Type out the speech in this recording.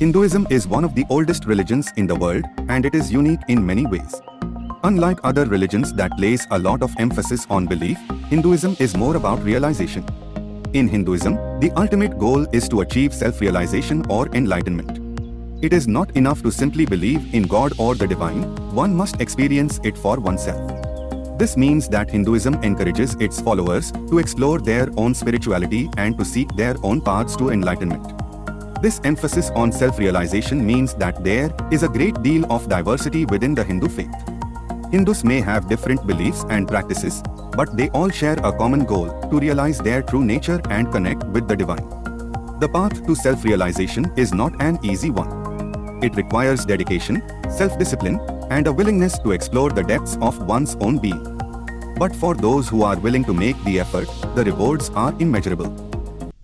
Hinduism is one of the oldest religions in the world and it is unique in many ways. Unlike other religions that place a lot of emphasis on belief, Hinduism is more about realization. In Hinduism, the ultimate goal is to achieve self-realization or enlightenment. It is not enough to simply believe in God or the divine, one must experience it for oneself. This means that Hinduism encourages its followers to explore their own spirituality and to seek their own paths to enlightenment. This emphasis on self-realization means that there is a great deal of diversity within the Hindu faith. Hindus may have different beliefs and practices, but they all share a common goal to realize their true nature and connect with the divine. The path to self-realization is not an easy one. It requires dedication, self-discipline, and a willingness to explore the depths of one's own being. But for those who are willing to make the effort, the rewards are immeasurable.